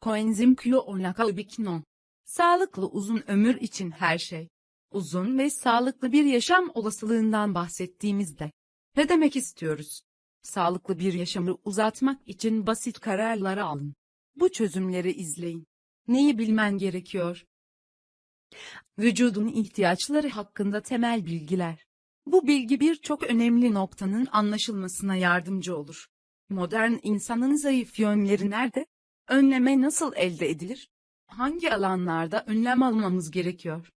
Koenzim Q10 Sağlıklı uzun ömür için her şey. Uzun ve sağlıklı bir yaşam olasılığından bahsettiğimizde ne demek istiyoruz? Sağlıklı bir yaşamı uzatmak için basit kararlar alın. Bu çözümleri izleyin. Neyi bilmen gerekiyor? Vücudun ihtiyaçları hakkında temel bilgiler. Bu bilgi birçok önemli noktanın anlaşılmasına yardımcı olur. Modern insanın zayıf yönleri nerede? Önleme nasıl elde edilir? Hangi alanlarda önlem almamız gerekiyor?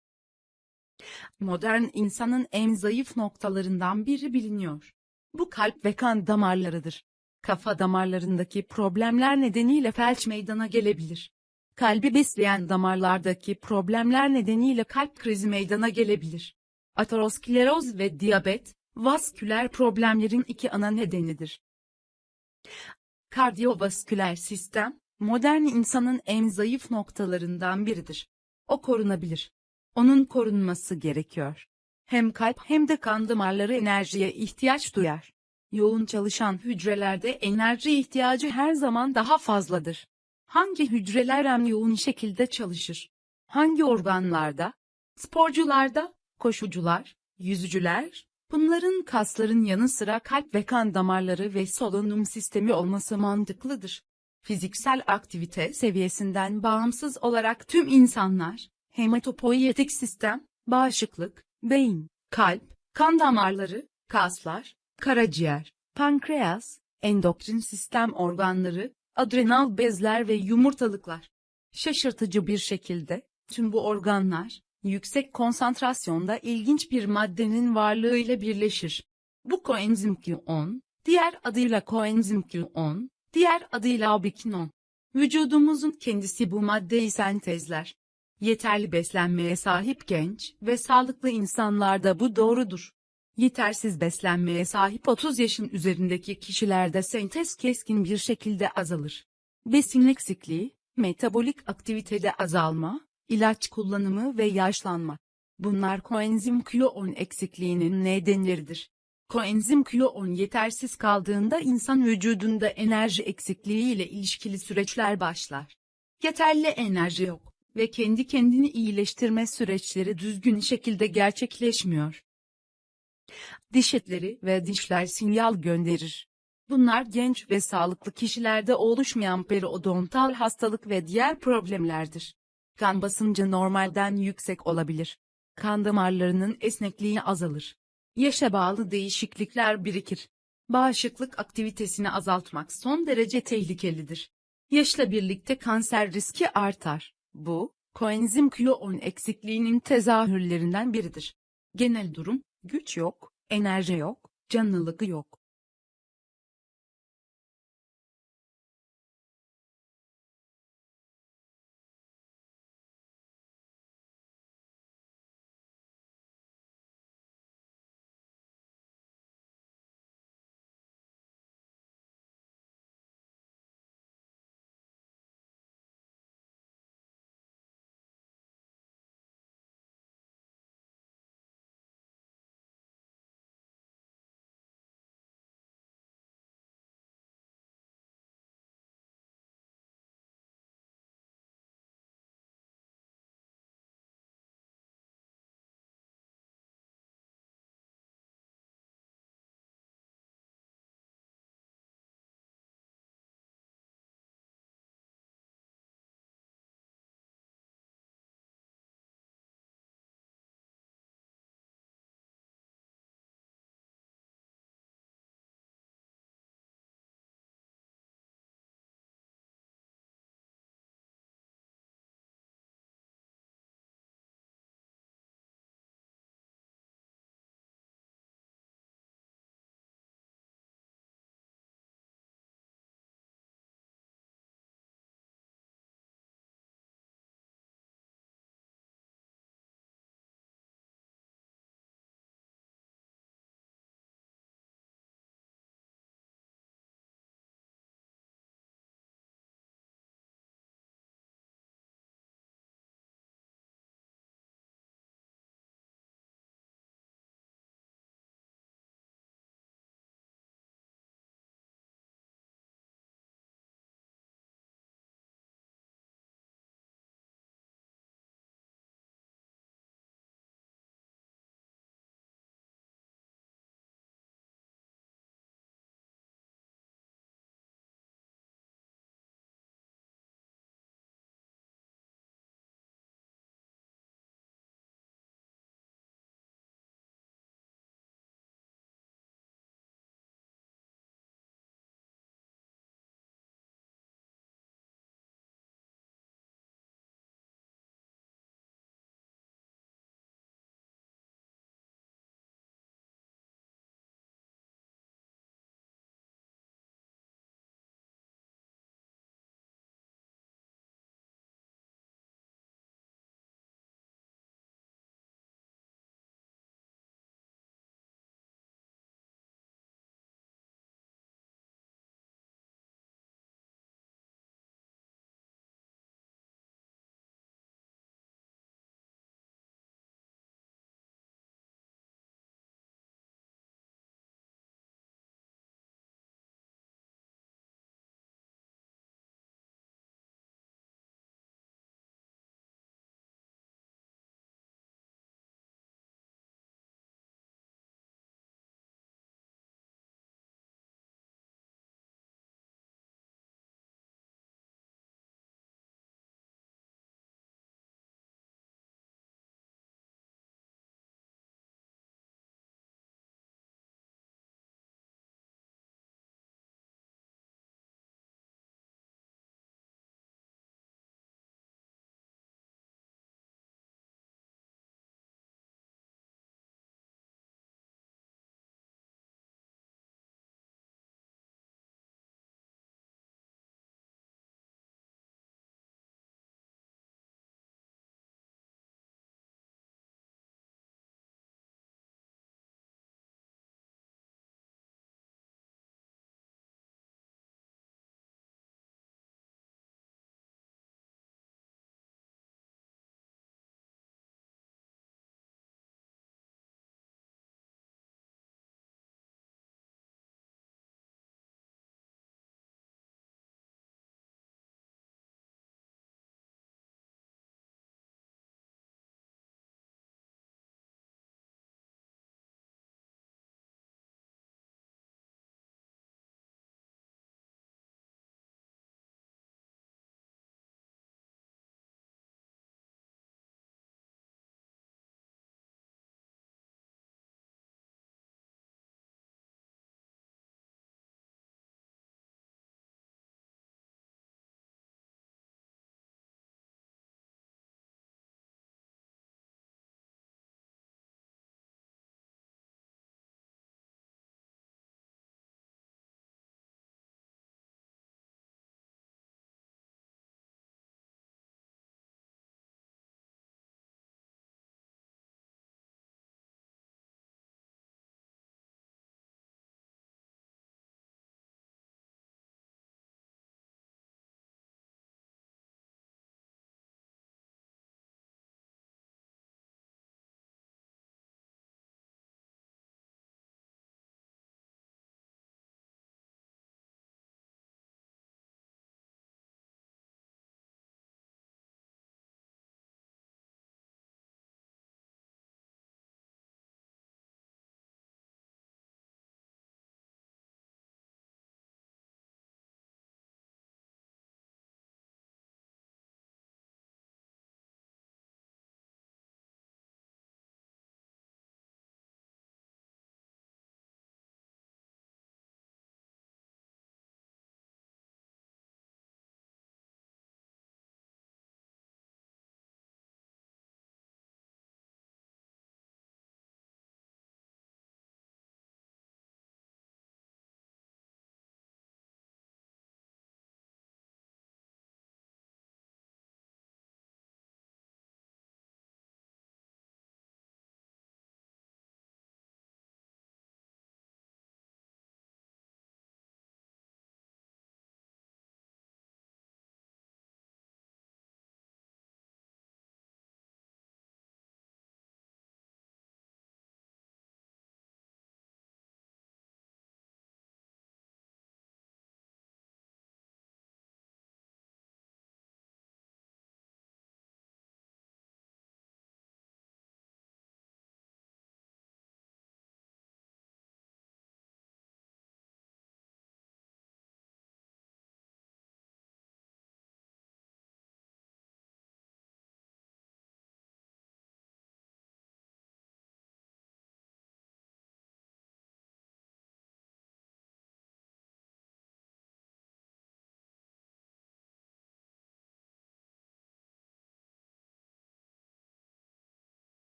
Modern insanın en zayıf noktalarından biri biliniyor. Bu kalp ve kan damarlarıdır. Kafa damarlarındaki problemler nedeniyle felç meydana gelebilir. Kalbi besleyen damarlardaki problemler nedeniyle kalp krizi meydana gelebilir. Ateroskleroz ve diyabet, vasküler problemlerin iki ana nedenidir. Kardiyovasküler sistem, modern insanın en zayıf noktalarından biridir. O korunabilir. Onun korunması gerekiyor. Hem kalp hem de kan damarları enerjiye ihtiyaç duyar. Yoğun çalışan hücrelerde enerji ihtiyacı her zaman daha fazladır. Hangi hücreler en yoğun şekilde çalışır? Hangi organlarda? Sporcularda, koşucular, yüzücüler, bunların kasların yanı sıra kalp ve kan damarları ve solunum sistemi olması mantıklıdır. Fiziksel aktivite seviyesinden bağımsız olarak tüm insanlar, hematopoietik sistem, bağışıklık, beyin, kalp, kan damarları, kaslar, karaciğer, pankreas, endokrin sistem organları, adrenal bezler ve yumurtalıklar. Şaşırtıcı bir şekilde, tüm bu organlar, yüksek konsantrasyonda ilginç bir maddenin varlığıyla birleşir. Bu koenzim Q10, diğer adıyla koenzim Q10, diğer adıyla ubiquinon. Vücudumuzun kendisi bu maddeyi sentezler. Yeterli beslenmeye sahip genç ve sağlıklı insanlarda bu doğrudur. Yetersiz beslenmeye sahip 30 yaşın üzerindeki kişilerde sentez keskin bir şekilde azalır. Besin eksikliği, metabolik aktivitede azalma, ilaç kullanımı ve yaşlanma. Bunlar koenzim Q10 eksikliğinin nedenleridir. Koenzim Q10 yetersiz kaldığında insan vücudunda enerji eksikliği ile ilişkili süreçler başlar. Yeterli enerji yok ve kendi kendini iyileştirme süreçleri düzgün şekilde gerçekleşmiyor. Diş etleri ve dişler sinyal gönderir. Bunlar genç ve sağlıklı kişilerde oluşmayan periodontal hastalık ve diğer problemlerdir. Kan basıncı normalden yüksek olabilir. Kan damarlarının esnekliği azalır. Yaşa bağlı değişiklikler birikir. Bağışıklık aktivitesini azaltmak son derece tehlikelidir. Yaşla birlikte kanser riski artar. Bu, koenzim Q10 eksikliğinin tezahürlerinden biridir. Genel durum, güç yok, enerji yok, canlılık yok.